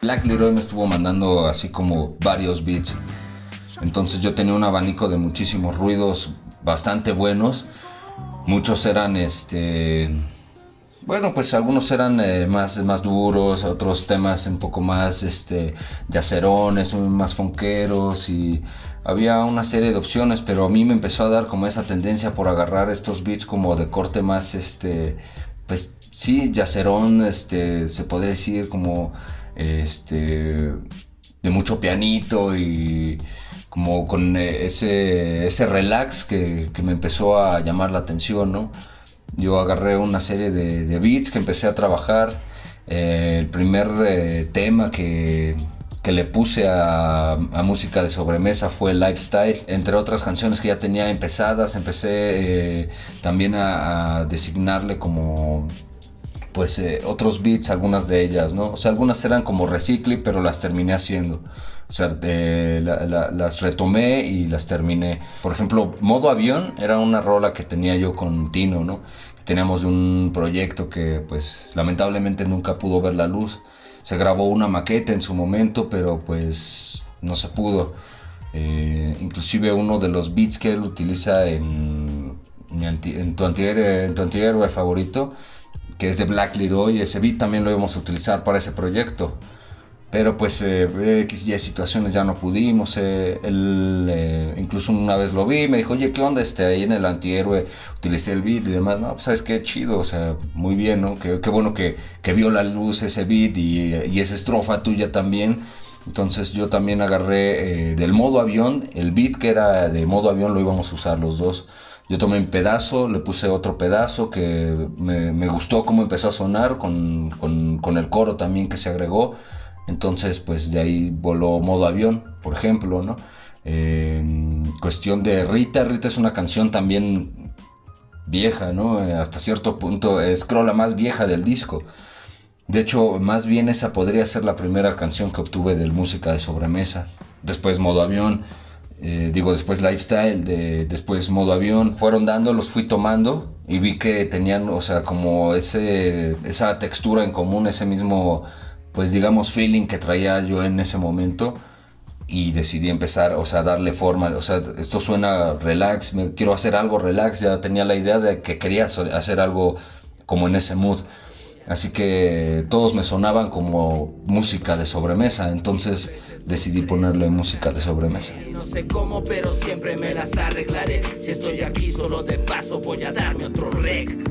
Black Leroy me estuvo mandando así como varios beats. Entonces yo tenía un abanico de muchísimos ruidos bastante buenos. Muchos eran este bueno, pues algunos eran eh, más, más duros, otros temas un poco más este, yacerones, más fonqueros y había una serie de opciones, pero a mí me empezó a dar como esa tendencia por agarrar estos beats como de corte más, este, pues sí, yacerón, este, se podría decir como, este, de mucho pianito y como con eh, ese, ese relax que, que me empezó a llamar la atención, ¿no? Yo agarré una serie de, beats que empecé a trabajar. Eh, el primer eh, tema que, le puse a, música de sobremesa fue Lifestyle. Entre otras canciones que ya tenía empezadas, empecé también a, designarle como pues otros beats, algunas de ellas, ¿no? O sea, algunas eran como recicle, pero las terminé haciendo. O sea, las retomé y las terminé. Por ejemplo, Modo Avión era una rola que tenía yo con Tino, ¿no? Teníamos un proyecto que pues lamentablemente nunca pudo ver la luz. Se grabó una maqueta en su momento, pero pues no se pudo. Eh, inclusive uno de los beats que él utiliza en, en, tu, en tu antihéroe favorito, que es de Black Leroy, ese beat también lo íbamos a utilizar para ese proyecto. Pero pues eh, X y situaciones ya no pudimos. Eh, eh, incluso una vez lo vi, me dijo, oye, ¿qué onda? Este, ahí en el antihéroe utilicé el beat y demás. No, pues sabes qué chido, o sea, muy bien, ¿no? Qué, qué bueno que, que, vio la luz ese beat y, y, esa estrofa tuya también. Entonces yo también agarré eh, del modo avión, el beat que era de modo avión lo íbamos a usar los dos. Yo tomé un pedazo, le puse otro pedazo que me, gustó cómo empezó a sonar con, con, con el coro también que se agregó. Entonces, pues de ahí voló modo avión, por ejemplo, ¿no? cuestión de Rita, Rita es una canción también vieja, ¿no? Hasta cierto punto es creo la más vieja del disco. De hecho, más bien esa podría ser la primera canción que obtuve del música de sobremesa. Después modo avión, eh, digo después lifestyle, de, después modo avión. Fueron dando, los fui tomando y vi que tenían, o sea, como ese, esa textura en común, ese mismo pues digamos, feeling que traía yo en ese momento y decidí empezar, o sea, darle forma, o sea, esto suena relax, me, quiero hacer algo relax, ya tenía la idea de que quería hacer algo como en ese mood. Así que todos me sonaban como música de sobremesa, entonces decidí ponerle música de sobremesa. No sé cómo, pero siempre me las arreglaré. Si estoy aquí solo de paso voy a darme otro rec.